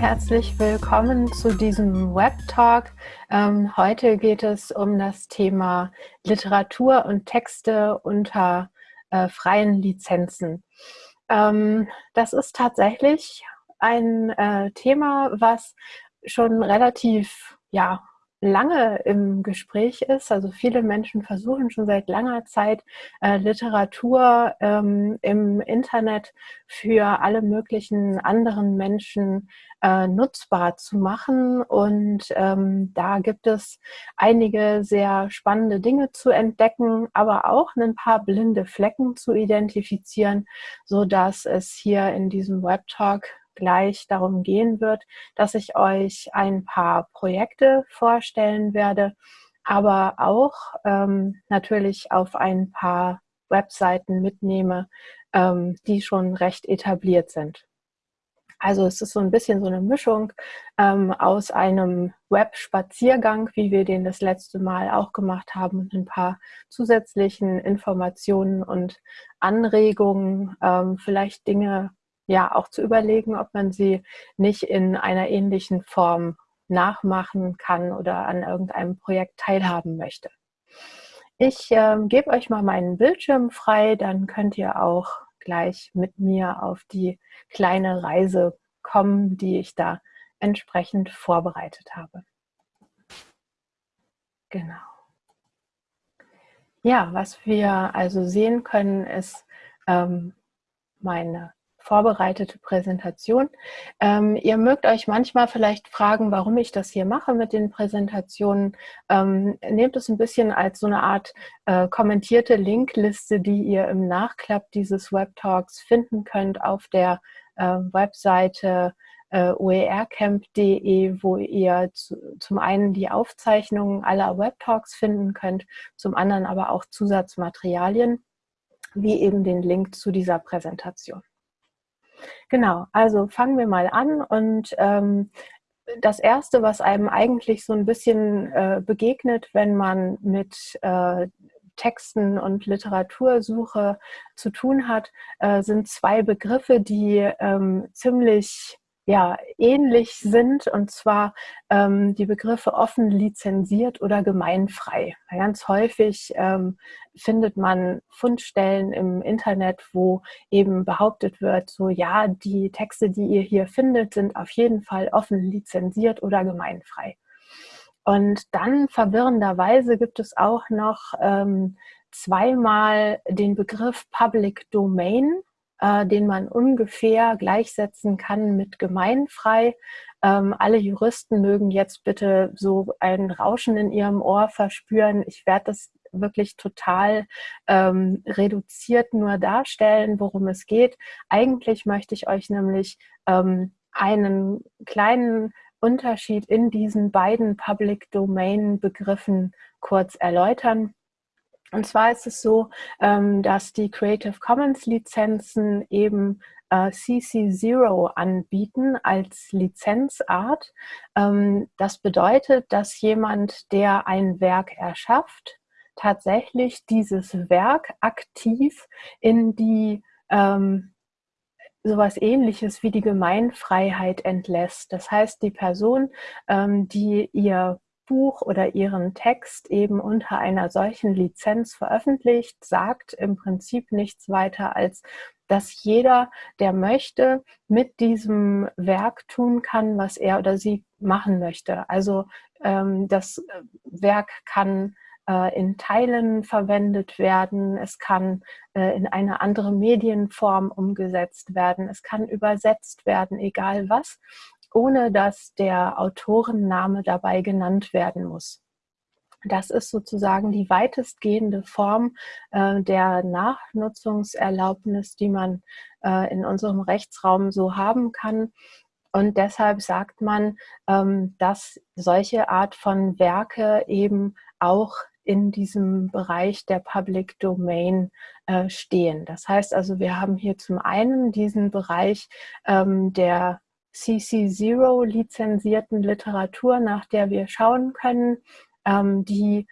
herzlich willkommen zu diesem Web Talk. Ähm, heute geht es um das Thema Literatur und Texte unter äh, freien Lizenzen. Ähm, das ist tatsächlich ein äh, Thema, was schon relativ ja, lange im Gespräch ist. Also viele Menschen versuchen schon seit langer Zeit äh, Literatur ähm, im Internet für alle möglichen anderen Menschen äh, nutzbar zu machen. Und ähm, da gibt es einige sehr spannende Dinge zu entdecken, aber auch ein paar blinde Flecken zu identifizieren, so dass es hier in diesem Web Talk gleich darum gehen wird, dass ich euch ein paar Projekte vorstellen werde, aber auch ähm, natürlich auf ein paar Webseiten mitnehme, ähm, die schon recht etabliert sind. Also es ist so ein bisschen so eine Mischung ähm, aus einem Web-Spaziergang, wie wir den das letzte Mal auch gemacht haben, und ein paar zusätzlichen Informationen und Anregungen, ähm, vielleicht Dinge, ja auch zu überlegen, ob man sie nicht in einer ähnlichen Form nachmachen kann oder an irgendeinem Projekt teilhaben möchte. Ich äh, gebe euch mal meinen Bildschirm frei, dann könnt ihr auch gleich mit mir auf die kleine Reise kommen, die ich da entsprechend vorbereitet habe. Genau. Ja, was wir also sehen können, ist ähm, meine vorbereitete Präsentation. Ähm, ihr mögt euch manchmal vielleicht fragen, warum ich das hier mache mit den Präsentationen. Ähm, nehmt es ein bisschen als so eine Art äh, kommentierte Linkliste, die ihr im Nachklapp dieses Webtalks finden könnt auf der äh, Webseite äh, oercamp.de, wo ihr zu, zum einen die Aufzeichnungen aller Webtalks finden könnt, zum anderen aber auch Zusatzmaterialien, wie eben den Link zu dieser Präsentation. Genau, also fangen wir mal an und ähm, das Erste, was einem eigentlich so ein bisschen äh, begegnet, wenn man mit äh, Texten und Literatursuche zu tun hat, äh, sind zwei Begriffe, die ähm, ziemlich ja, ähnlich sind, und zwar ähm, die Begriffe offen lizenziert oder gemeinfrei. Ganz häufig ähm, findet man Fundstellen im Internet, wo eben behauptet wird, so ja, die Texte, die ihr hier findet, sind auf jeden Fall offen lizenziert oder gemeinfrei. Und dann verwirrenderweise gibt es auch noch ähm, zweimal den Begriff Public Domain äh, den man ungefähr gleichsetzen kann mit gemeinfrei. Ähm, alle Juristen mögen jetzt bitte so ein Rauschen in ihrem Ohr verspüren. Ich werde das wirklich total ähm, reduziert nur darstellen, worum es geht. Eigentlich möchte ich euch nämlich ähm, einen kleinen Unterschied in diesen beiden Public Domain Begriffen kurz erläutern. Und zwar ist es so, ähm, dass die Creative Commons Lizenzen eben äh, CC0 anbieten als Lizenzart. Ähm, das bedeutet, dass jemand, der ein Werk erschafft, tatsächlich dieses Werk aktiv in die ähm, sowas ähnliches wie die Gemeinfreiheit entlässt. Das heißt, die Person, die ihr Buch oder ihren Text eben unter einer solchen Lizenz veröffentlicht, sagt im Prinzip nichts weiter als, dass jeder, der möchte, mit diesem Werk tun kann, was er oder sie machen möchte. Also ähm, das Werk kann äh, in Teilen verwendet werden, es kann äh, in eine andere Medienform umgesetzt werden, es kann übersetzt werden, egal was ohne dass der Autorenname dabei genannt werden muss. Das ist sozusagen die weitestgehende Form äh, der Nachnutzungserlaubnis, die man äh, in unserem Rechtsraum so haben kann. Und deshalb sagt man, ähm, dass solche Art von Werke eben auch in diesem Bereich der Public Domain äh, stehen. Das heißt also, wir haben hier zum einen diesen Bereich ähm, der CC0 lizenzierten Literatur, nach der wir schauen können, ähm, die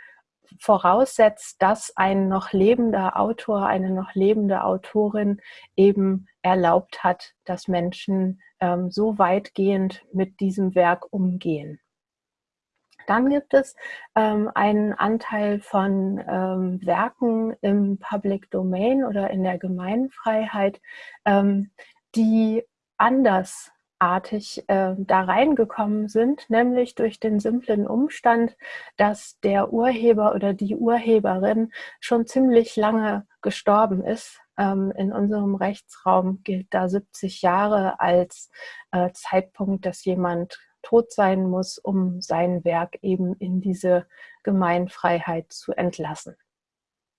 voraussetzt, dass ein noch lebender Autor, eine noch lebende Autorin eben erlaubt hat, dass Menschen ähm, so weitgehend mit diesem Werk umgehen. Dann gibt es ähm, einen Anteil von ähm, Werken im Public Domain oder in der Gemeinfreiheit, ähm, die anders artig äh, da reingekommen sind, nämlich durch den simplen Umstand, dass der Urheber oder die Urheberin schon ziemlich lange gestorben ist. Ähm, in unserem Rechtsraum gilt da 70 Jahre als äh, Zeitpunkt, dass jemand tot sein muss, um sein Werk eben in diese Gemeinfreiheit zu entlassen.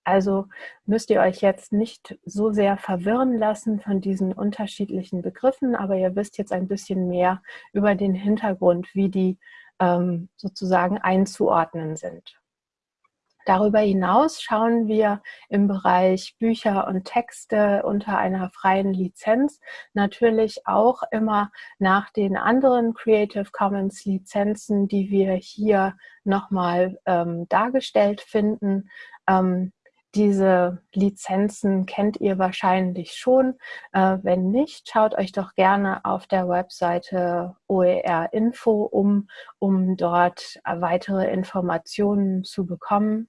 Also müsst ihr euch jetzt nicht so sehr verwirren lassen von diesen unterschiedlichen Begriffen, aber ihr wisst jetzt ein bisschen mehr über den Hintergrund, wie die ähm, sozusagen einzuordnen sind. Darüber hinaus schauen wir im Bereich Bücher und Texte unter einer freien Lizenz natürlich auch immer nach den anderen Creative Commons Lizenzen, die wir hier nochmal ähm, dargestellt finden. Ähm, diese Lizenzen kennt ihr wahrscheinlich schon. Äh, wenn nicht, schaut euch doch gerne auf der Webseite OER Info um, um dort weitere Informationen zu bekommen.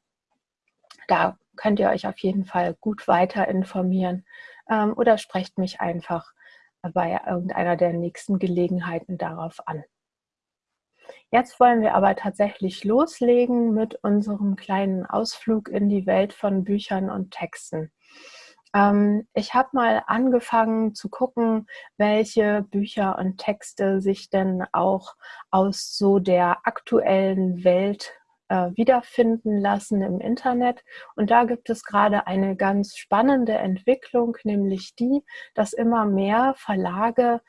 Da könnt ihr euch auf jeden Fall gut weiter informieren ähm, oder sprecht mich einfach bei irgendeiner der nächsten Gelegenheiten darauf an. Jetzt wollen wir aber tatsächlich loslegen mit unserem kleinen Ausflug in die Welt von Büchern und Texten. Ähm, ich habe mal angefangen zu gucken, welche Bücher und Texte sich denn auch aus so der aktuellen Welt äh, wiederfinden lassen im Internet. Und da gibt es gerade eine ganz spannende Entwicklung, nämlich die, dass immer mehr Verlage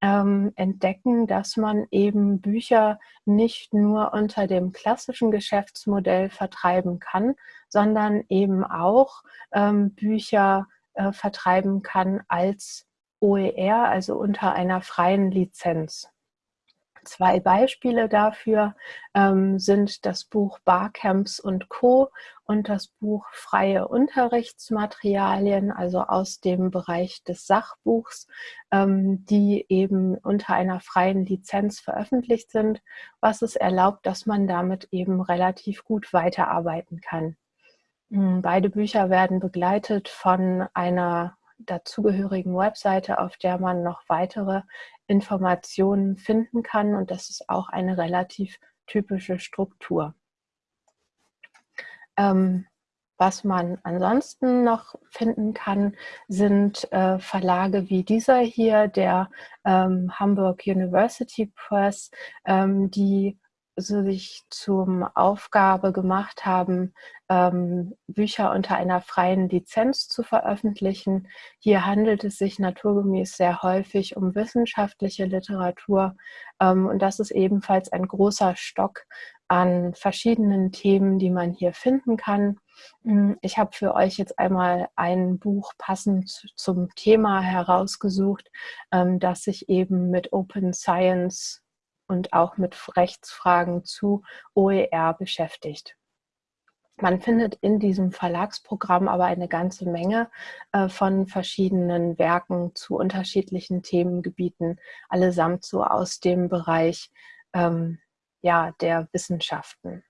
ähm, entdecken, dass man eben Bücher nicht nur unter dem klassischen Geschäftsmodell vertreiben kann, sondern eben auch ähm, Bücher äh, vertreiben kann als OER, also unter einer freien Lizenz. Zwei Beispiele dafür ähm, sind das Buch Barcamps und Co. und das Buch Freie Unterrichtsmaterialien, also aus dem Bereich des Sachbuchs, ähm, die eben unter einer freien Lizenz veröffentlicht sind, was es erlaubt, dass man damit eben relativ gut weiterarbeiten kann. Hm, beide Bücher werden begleitet von einer dazugehörigen Webseite, auf der man noch weitere Informationen finden kann und das ist auch eine relativ typische Struktur. Ähm, was man ansonsten noch finden kann, sind äh, Verlage wie dieser hier, der ähm, Hamburg University Press, ähm, die sich zum Aufgabe gemacht haben, ähm, Bücher unter einer freien Lizenz zu veröffentlichen. Hier handelt es sich naturgemäß sehr häufig um wissenschaftliche Literatur ähm, und das ist ebenfalls ein großer Stock an verschiedenen Themen, die man hier finden kann. Hm, ich habe für euch jetzt einmal ein Buch passend zum Thema herausgesucht, ähm, das sich eben mit Open Science und auch mit Rechtsfragen zu OER beschäftigt. Man findet in diesem Verlagsprogramm aber eine ganze Menge äh, von verschiedenen Werken zu unterschiedlichen Themengebieten, allesamt so aus dem Bereich ähm, ja, der Wissenschaften.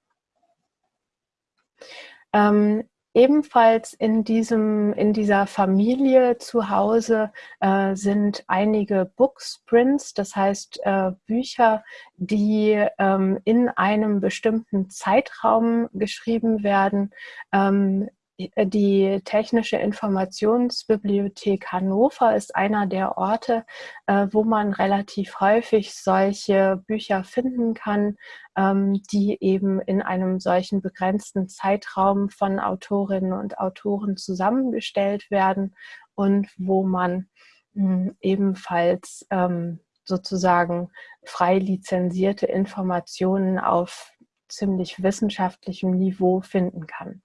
Ähm, Ebenfalls in, diesem, in dieser Familie zu Hause äh, sind einige Booksprints, das heißt äh, Bücher, die ähm, in einem bestimmten Zeitraum geschrieben werden. Ähm, die Technische Informationsbibliothek Hannover ist einer der Orte, äh, wo man relativ häufig solche Bücher finden kann, ähm, die eben in einem solchen begrenzten Zeitraum von Autorinnen und Autoren zusammengestellt werden und wo man hm, ebenfalls ähm, sozusagen frei lizenzierte Informationen auf ziemlich wissenschaftlichem Niveau finden kann.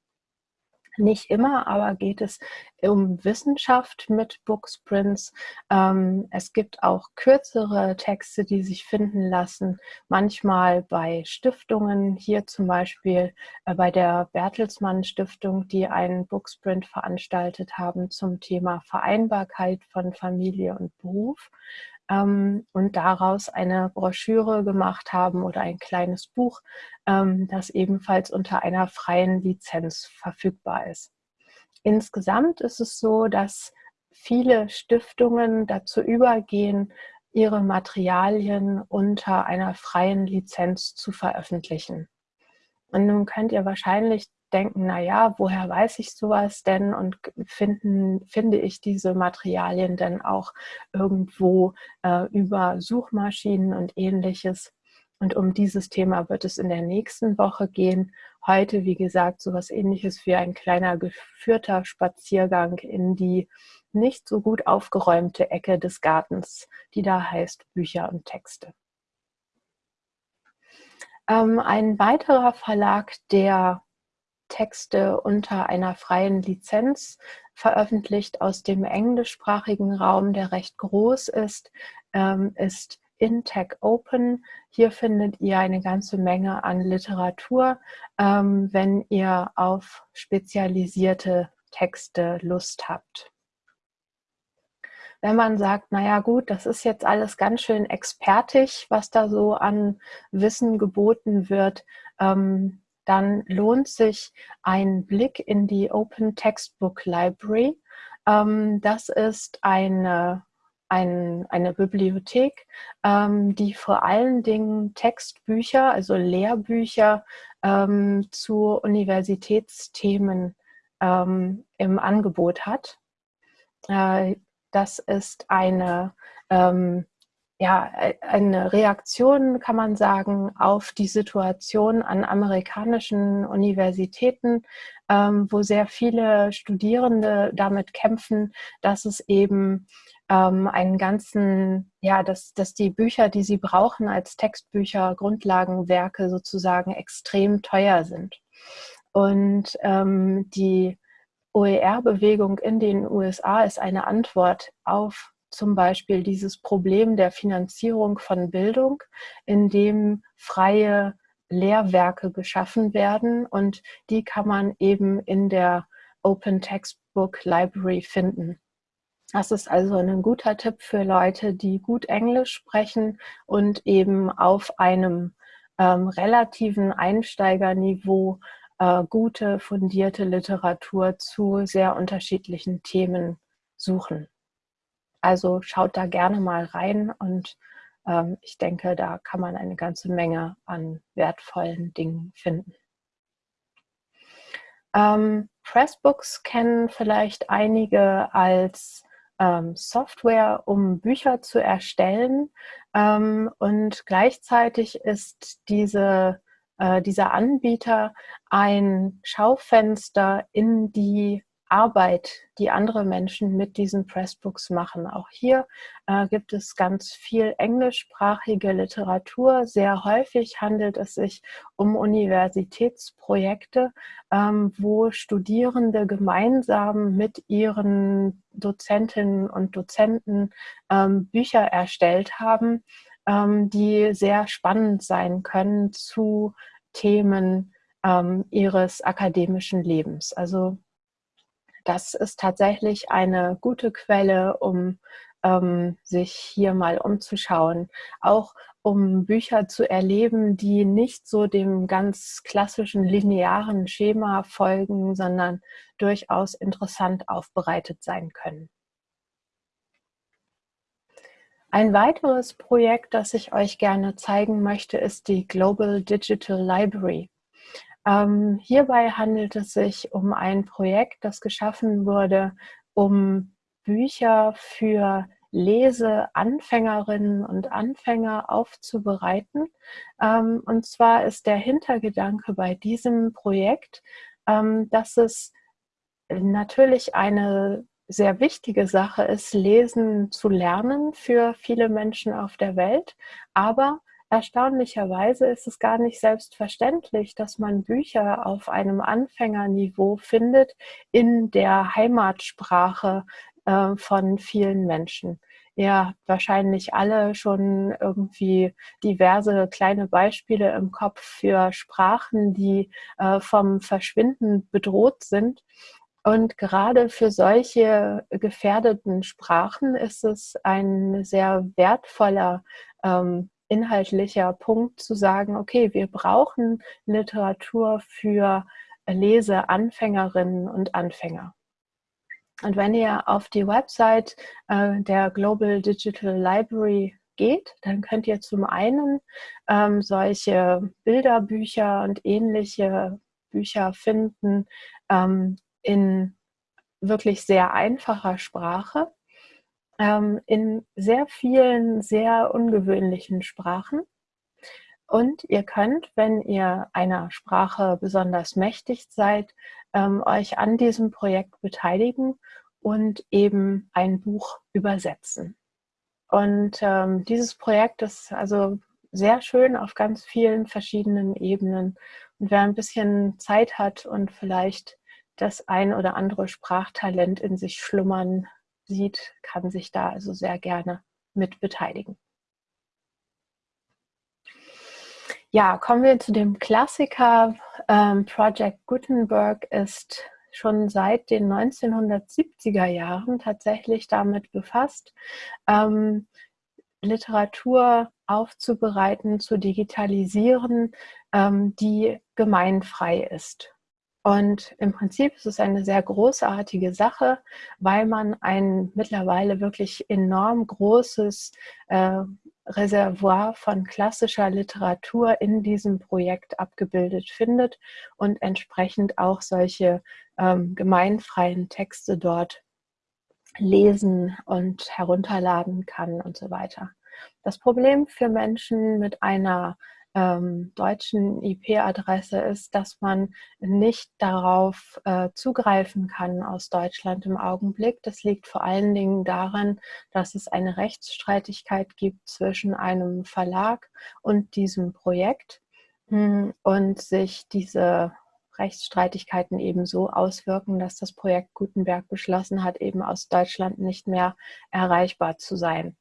Nicht immer, aber geht es um Wissenschaft mit Booksprints. Ähm, es gibt auch kürzere Texte, die sich finden lassen, manchmal bei Stiftungen, hier zum Beispiel äh, bei der Bertelsmann Stiftung, die einen Booksprint veranstaltet haben zum Thema Vereinbarkeit von Familie und Beruf ähm, und daraus eine Broschüre gemacht haben oder ein kleines Buch, ähm, das ebenfalls unter einer freien Lizenz verfügbar ist. Insgesamt ist es so, dass viele Stiftungen dazu übergehen, ihre Materialien unter einer freien Lizenz zu veröffentlichen. Und nun könnt ihr wahrscheinlich denken, naja, woher weiß ich sowas denn und finden, finde ich diese Materialien denn auch irgendwo äh, über Suchmaschinen und ähnliches. Und um dieses Thema wird es in der nächsten Woche gehen. Heute, wie gesagt, sowas ähnliches wie ein kleiner geführter Spaziergang in die nicht so gut aufgeräumte Ecke des Gartens, die da heißt Bücher und Texte. Ähm, ein weiterer Verlag, der Texte unter einer freien Lizenz veröffentlicht aus dem englischsprachigen Raum, der recht groß ist, ähm, ist Intech Open. Hier findet ihr eine ganze Menge an Literatur, ähm, wenn ihr auf spezialisierte Texte Lust habt. Wenn man sagt, naja gut, das ist jetzt alles ganz schön expertig, was da so an Wissen geboten wird, ähm, dann lohnt sich ein Blick in die Open Textbook Library. Ähm, das ist eine, ein, eine Bibliothek, ähm, die vor allen Dingen Textbücher, also Lehrbücher ähm, zu Universitätsthemen im Angebot hat. Äh, das ist eine ähm, ja, äh, eine Reaktion, kann man sagen, auf die Situation an amerikanischen Universitäten, ähm, wo sehr viele Studierende damit kämpfen, dass es eben ähm, einen ganzen, ja, dass, dass die Bücher, die sie brauchen als Textbücher, Grundlagenwerke sozusagen extrem teuer sind. Und ähm, die OER-Bewegung in den USA ist eine Antwort auf zum Beispiel dieses Problem der Finanzierung von Bildung, in dem freie Lehrwerke geschaffen werden und die kann man eben in der Open Textbook Library finden. Das ist also ein guter Tipp für Leute, die gut Englisch sprechen und eben auf einem ähm, relativen Einsteigerniveau äh, gute, fundierte Literatur zu sehr unterschiedlichen Themen suchen. Also schaut da gerne mal rein und ähm, ich denke, da kann man eine ganze Menge an wertvollen Dingen finden. Ähm, Pressbooks kennen vielleicht einige als ähm, Software, um Bücher zu erstellen. Ähm, und gleichzeitig ist diese, äh, dieser Anbieter ein Schaufenster in die Arbeit, die andere Menschen mit diesen Pressbooks machen. Auch hier äh, gibt es ganz viel englischsprachige Literatur. Sehr häufig handelt es sich um Universitätsprojekte, ähm, wo Studierende gemeinsam mit ihren Dozentinnen und Dozenten ähm, Bücher erstellt haben, ähm, die sehr spannend sein können zu Themen ähm, ihres akademischen Lebens. Also das ist tatsächlich eine gute Quelle, um ähm, sich hier mal umzuschauen. Auch um Bücher zu erleben, die nicht so dem ganz klassischen linearen Schema folgen, sondern durchaus interessant aufbereitet sein können. Ein weiteres Projekt, das ich euch gerne zeigen möchte, ist die Global Digital Library. Ähm, hierbei handelt es sich um ein Projekt, das geschaffen wurde, um Bücher für Leseanfängerinnen und Anfänger aufzubereiten. Ähm, und zwar ist der Hintergedanke bei diesem Projekt, ähm, dass es natürlich eine sehr wichtige Sache ist, Lesen zu lernen für viele Menschen auf der Welt, aber erstaunlicherweise ist es gar nicht selbstverständlich, dass man Bücher auf einem Anfängerniveau findet in der Heimatsprache äh, von vielen Menschen. Ihr habt wahrscheinlich alle schon irgendwie diverse kleine Beispiele im Kopf für Sprachen, die äh, vom Verschwinden bedroht sind. Und gerade für solche gefährdeten Sprachen ist es ein sehr wertvoller ähm, inhaltlicher Punkt zu sagen, okay, wir brauchen Literatur für Leseanfängerinnen und Anfänger. Und wenn ihr auf die Website äh, der Global Digital Library geht, dann könnt ihr zum einen ähm, solche Bilderbücher und ähnliche Bücher finden ähm, in wirklich sehr einfacher Sprache ähm, in sehr vielen, sehr ungewöhnlichen Sprachen. Und ihr könnt, wenn ihr einer Sprache besonders mächtig seid, ähm, euch an diesem Projekt beteiligen und eben ein Buch übersetzen. Und ähm, dieses Projekt ist also sehr schön auf ganz vielen verschiedenen Ebenen. Und wer ein bisschen Zeit hat und vielleicht das ein oder andere Sprachtalent in sich schlummern sieht, kann sich da also sehr gerne mit beteiligen. Ja, kommen wir zu dem Klassiker. Ähm, Project Gutenberg ist schon seit den 1970er Jahren tatsächlich damit befasst, ähm, Literatur aufzubereiten, zu digitalisieren, ähm, die gemeinfrei ist. Und im Prinzip ist es eine sehr großartige Sache, weil man ein mittlerweile wirklich enorm großes äh, Reservoir von klassischer Literatur in diesem Projekt abgebildet findet und entsprechend auch solche ähm, gemeinfreien Texte dort lesen und herunterladen kann und so weiter. Das Problem für Menschen mit einer ähm, deutschen IP-Adresse ist, dass man nicht darauf äh, zugreifen kann aus Deutschland im Augenblick. Das liegt vor allen Dingen daran, dass es eine Rechtsstreitigkeit gibt zwischen einem Verlag und diesem Projekt hm, und sich diese Rechtsstreitigkeiten eben so auswirken, dass das Projekt Gutenberg beschlossen hat, eben aus Deutschland nicht mehr erreichbar zu sein.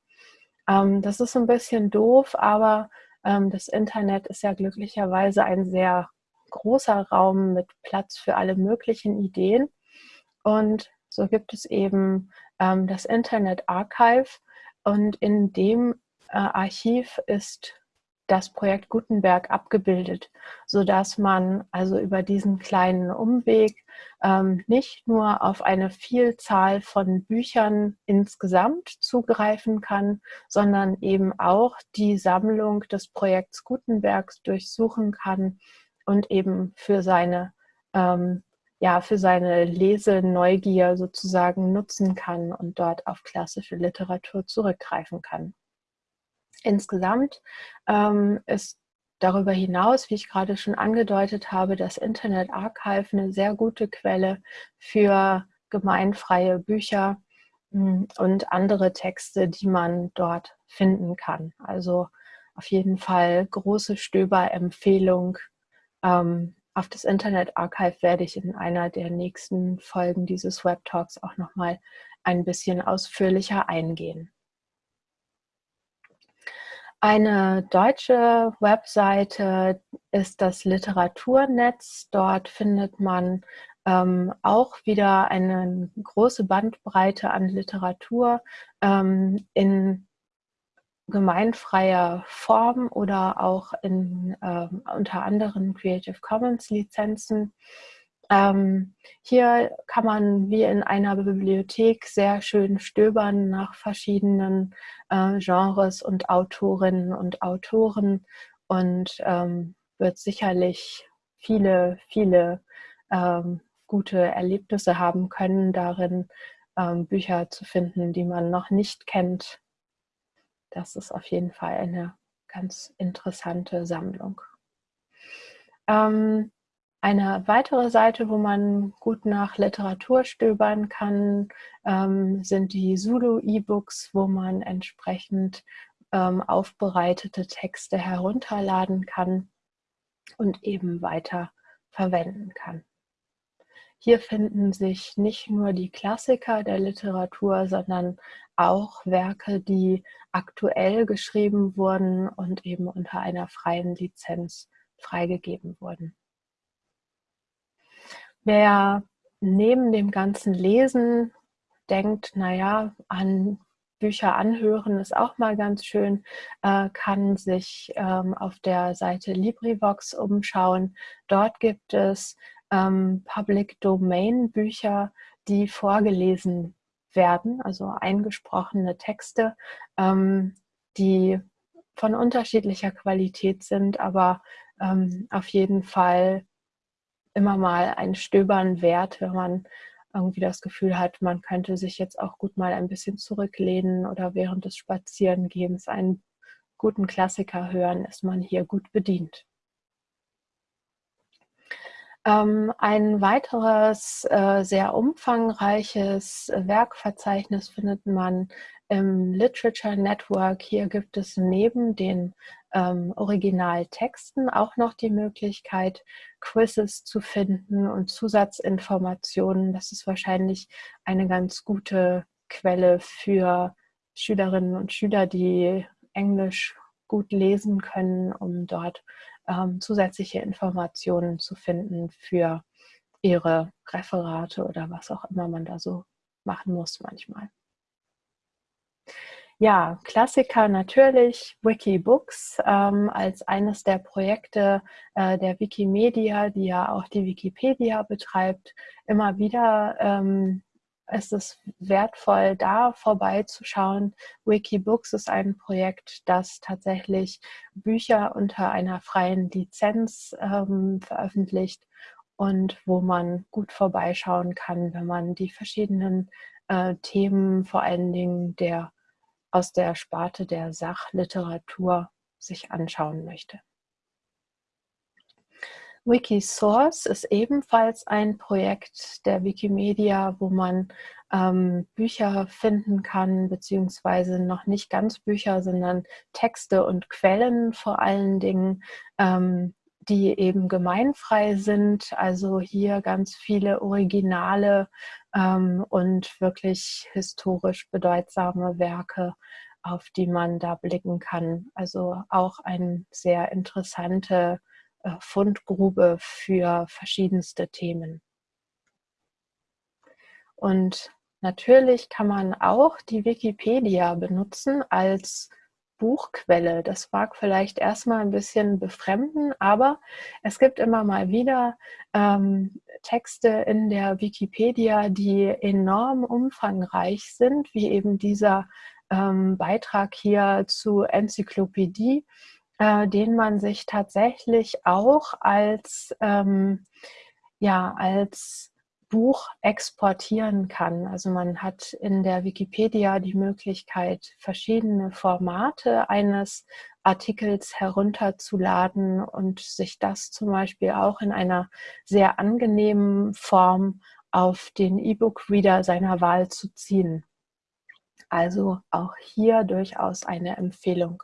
Ähm, das ist ein bisschen doof, aber das Internet ist ja glücklicherweise ein sehr großer Raum mit Platz für alle möglichen Ideen. Und so gibt es eben ähm, das Internet Archive. Und in dem äh, Archiv ist das Projekt Gutenberg abgebildet, sodass man also über diesen kleinen Umweg ähm, nicht nur auf eine Vielzahl von Büchern insgesamt zugreifen kann, sondern eben auch die Sammlung des Projekts Gutenbergs durchsuchen kann und eben für seine ähm, ja, für seine Leseneugier sozusagen nutzen kann und dort auf klassische Literatur zurückgreifen kann. Insgesamt ähm, ist darüber hinaus, wie ich gerade schon angedeutet habe, das Internet Archive eine sehr gute Quelle für gemeinfreie Bücher hm, und andere Texte, die man dort finden kann. Also auf jeden Fall große Stöberempfehlung. Ähm, auf das Internet Archive werde ich in einer der nächsten Folgen dieses Web Talks auch nochmal ein bisschen ausführlicher eingehen. Eine deutsche Webseite ist das Literaturnetz. Dort findet man ähm, auch wieder eine große Bandbreite an Literatur ähm, in gemeinfreier Form oder auch in äh, unter anderem Creative Commons Lizenzen. Ähm, hier kann man wie in einer Bibliothek sehr schön stöbern nach verschiedenen äh, Genres und Autorinnen und Autoren und ähm, wird sicherlich viele, viele ähm, gute Erlebnisse haben können, darin ähm, Bücher zu finden, die man noch nicht kennt. Das ist auf jeden Fall eine ganz interessante Sammlung. Ähm, eine weitere Seite, wo man gut nach Literatur stöbern kann, ähm, sind die Zulu-E-Books, wo man entsprechend ähm, aufbereitete Texte herunterladen kann und eben weiter verwenden kann. Hier finden sich nicht nur die Klassiker der Literatur, sondern auch Werke, die aktuell geschrieben wurden und eben unter einer freien Lizenz freigegeben wurden. Wer neben dem ganzen Lesen denkt, naja, an Bücher anhören ist auch mal ganz schön, äh, kann sich ähm, auf der Seite LibriVox umschauen. Dort gibt es ähm, Public Domain Bücher, die vorgelesen werden, also eingesprochene Texte, ähm, die von unterschiedlicher Qualität sind, aber ähm, auf jeden Fall immer mal ein Stöbern wert, wenn man irgendwie das Gefühl hat, man könnte sich jetzt auch gut mal ein bisschen zurücklehnen oder während des Spazierengehens einen guten Klassiker hören, ist man hier gut bedient. Ähm, ein weiteres äh, sehr umfangreiches Werkverzeichnis findet man im Literature Network. Hier gibt es neben den ähm, Originaltexten auch noch die Möglichkeit, Quizzes zu finden und Zusatzinformationen. Das ist wahrscheinlich eine ganz gute Quelle für Schülerinnen und Schüler, die Englisch gut lesen können, um dort ähm, zusätzliche Informationen zu finden für ihre Referate oder was auch immer man da so machen muss manchmal. Ja, Klassiker natürlich, Wikibooks ähm, als eines der Projekte äh, der Wikimedia, die ja auch die Wikipedia betreibt. Immer wieder ähm, ist es wertvoll, da vorbeizuschauen. Wikibooks ist ein Projekt, das tatsächlich Bücher unter einer freien Lizenz ähm, veröffentlicht und wo man gut vorbeischauen kann, wenn man die verschiedenen äh, Themen, vor allen Dingen der aus der Sparte der Sachliteratur sich anschauen möchte. Wikisource ist ebenfalls ein Projekt der Wikimedia, wo man ähm, Bücher finden kann, beziehungsweise noch nicht ganz Bücher, sondern Texte und Quellen vor allen Dingen, ähm, die eben gemeinfrei sind. Also hier ganz viele Originale ähm, und wirklich historisch bedeutsame Werke, auf die man da blicken kann. Also auch eine sehr interessante äh, Fundgrube für verschiedenste Themen. Und natürlich kann man auch die Wikipedia benutzen als Buchquelle. Das mag vielleicht erstmal ein bisschen befremden, aber es gibt immer mal wieder ähm, Texte in der Wikipedia, die enorm umfangreich sind, wie eben dieser ähm, Beitrag hier zu Enzyklopädie, äh, den man sich tatsächlich auch als, ähm, ja, als Buch exportieren kann. Also man hat in der Wikipedia die Möglichkeit, verschiedene Formate eines Artikels herunterzuladen und sich das zum Beispiel auch in einer sehr angenehmen Form auf den E-Book-Reader seiner Wahl zu ziehen. Also auch hier durchaus eine Empfehlung.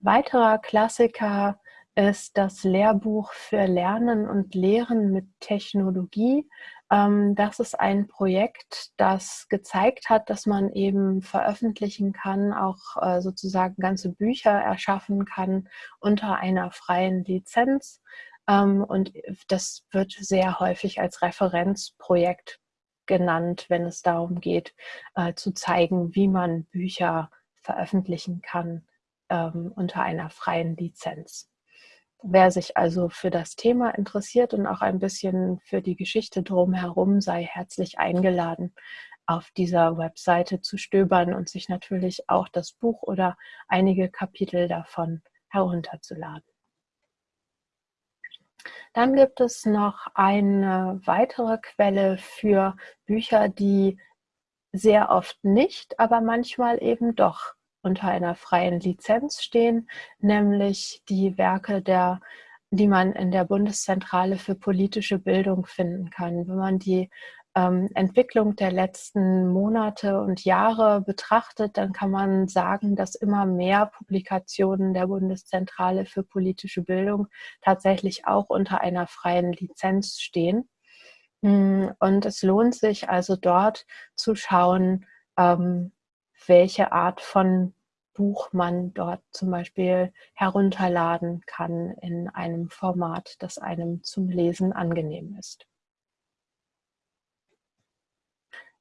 Weiterer Klassiker ist das Lehrbuch für Lernen und Lehren mit Technologie. Ähm, das ist ein Projekt, das gezeigt hat, dass man eben veröffentlichen kann, auch äh, sozusagen ganze Bücher erschaffen kann unter einer freien Lizenz. Ähm, und das wird sehr häufig als Referenzprojekt genannt, wenn es darum geht, äh, zu zeigen, wie man Bücher veröffentlichen kann ähm, unter einer freien Lizenz. Wer sich also für das Thema interessiert und auch ein bisschen für die Geschichte drumherum, sei herzlich eingeladen, auf dieser Webseite zu stöbern und sich natürlich auch das Buch oder einige Kapitel davon herunterzuladen. Dann gibt es noch eine weitere Quelle für Bücher, die sehr oft nicht, aber manchmal eben doch unter einer freien Lizenz stehen, nämlich die Werke der die man in der Bundeszentrale für politische Bildung finden kann. Wenn man die ähm, Entwicklung der letzten Monate und Jahre betrachtet, dann kann man sagen, dass immer mehr Publikationen der Bundeszentrale für politische Bildung tatsächlich auch unter einer freien Lizenz stehen. Mm, und es lohnt sich also dort zu schauen, ähm, welche Art von Buch man dort zum Beispiel herunterladen kann in einem Format, das einem zum Lesen angenehm ist.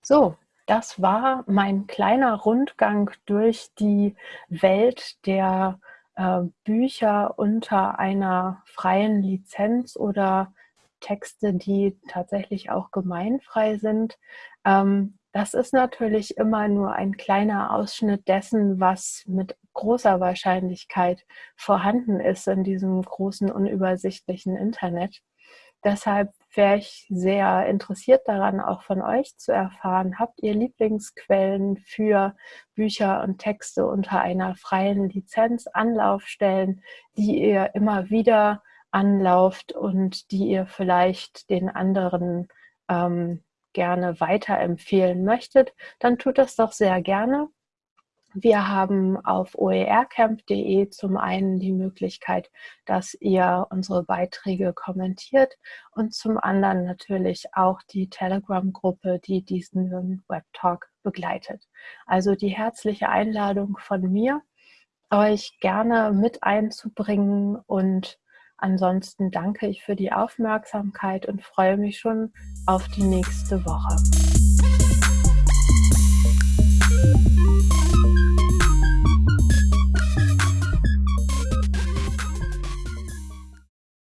So, das war mein kleiner Rundgang durch die Welt der äh, Bücher unter einer freien Lizenz oder Texte, die tatsächlich auch gemeinfrei sind. Ähm, das ist natürlich immer nur ein kleiner Ausschnitt dessen, was mit großer Wahrscheinlichkeit vorhanden ist in diesem großen, unübersichtlichen Internet. Deshalb wäre ich sehr interessiert daran, auch von euch zu erfahren, habt ihr Lieblingsquellen für Bücher und Texte unter einer freien Lizenz, Anlaufstellen, die ihr immer wieder anlauft und die ihr vielleicht den anderen ähm, gerne weiterempfehlen möchtet, dann tut das doch sehr gerne. Wir haben auf oercamp.de zum einen die Möglichkeit, dass ihr unsere Beiträge kommentiert und zum anderen natürlich auch die Telegram-Gruppe, die diesen Webtalk begleitet. Also die herzliche Einladung von mir, euch gerne mit einzubringen und Ansonsten danke ich für die Aufmerksamkeit und freue mich schon auf die nächste Woche.